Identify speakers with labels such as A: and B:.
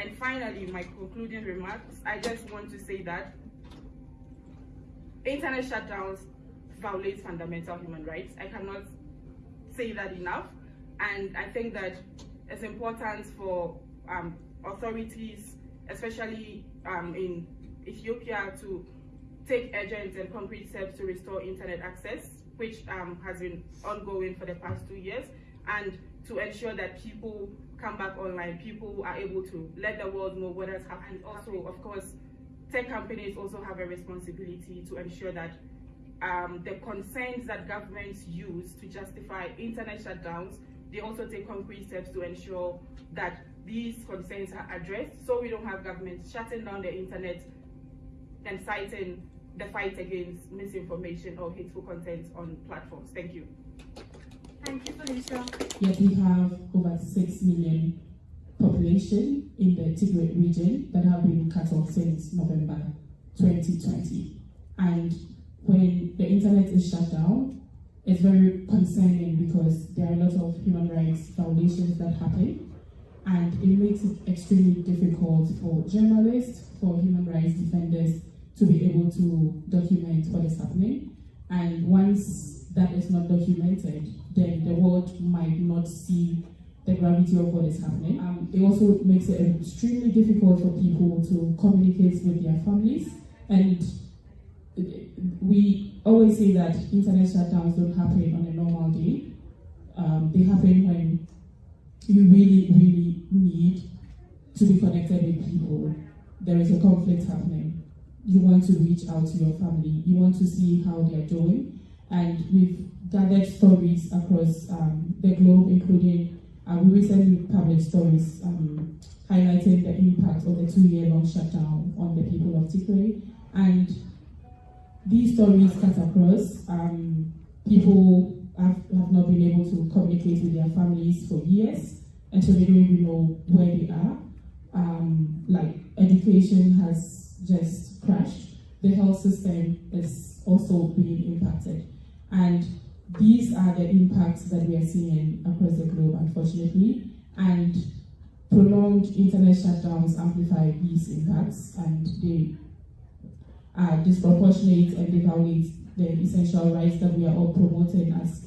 A: And finally, my concluding remarks, I just want to say that internet shutdowns violate fundamental human rights. I cannot say that enough. And I think that it's important for um, authorities, especially um, in Ethiopia, to take urgent and concrete steps to restore internet access, which um, has been ongoing for the past two years, and to ensure that people come back online, people are able to let the world know what has happened. Also, of course, tech companies also have a responsibility to ensure that um, the concerns that governments use to justify internet shutdowns, they also take concrete steps to ensure that these concerns are addressed so we don't have governments shutting down the internet and citing the fight against misinformation or hateful content on platforms. Thank you.
B: Thank you, Felicia.
C: Yet we have over 6 million population in the Tigray region that have been cut off since November 2020. And when the internet is shut down, it's very concerning because there are a lot of human rights violations that happen and it makes it extremely difficult for journalists, for human rights defenders to be able to document what is happening. And once that is not documented, then the world might not see the gravity of what is happening. Um, it also makes it extremely difficult for people to communicate with their families. And we always say that internet shutdowns don't happen on a normal day. Um, they happen when you really, really need to be connected with people. There is a conflict happening. You want to reach out to your family. You want to see how they're doing. And we've gathered stories across um, the globe, including uh, we recently published stories um, highlighting the impact of the two-year-long shutdown on the people of Tigray. And these stories cut across. Um, people have, have not been able to communicate with their families for years, and so they don't even know where they are. Um, like education has just crashed. The health system is also being impacted. And these are the impacts that we are seeing across the globe, unfortunately. And prolonged internet shutdowns amplify these impacts and they are disproportionate and they violate the essential rights that we are all promoting as